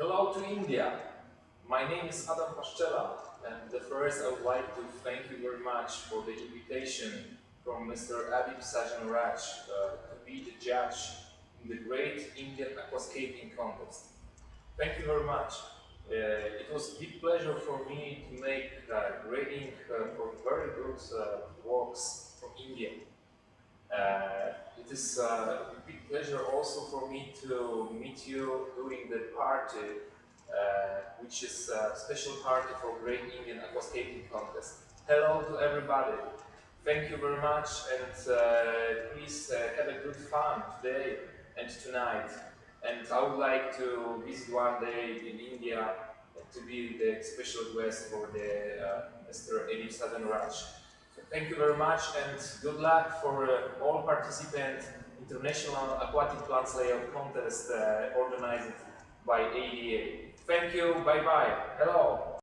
Hello to India. My name is Adam Paszczela and the first I would like to thank you very much for the invitation from Mr. Abib Sajan Raj uh, to be the judge in the Great Indian Aquascaping Contest. Thank you very much. Uh, it was a big pleasure for me to make uh, grading uh, for very good uh, works it is uh, a big pleasure also for me to meet you during the party, uh, which is a special party for Great Indian Aquascaping Contest. Hello to everybody. Thank you very much and uh, please uh, have a good fun today and tonight. And I would like to visit one day in India to be the special guest for the uh, Mr. Abib Sajan Raj. Thank you very much and good luck for uh, all participants International Aquatic Plants Layout Contest uh, organized by ADA. Thank you, bye bye, hello.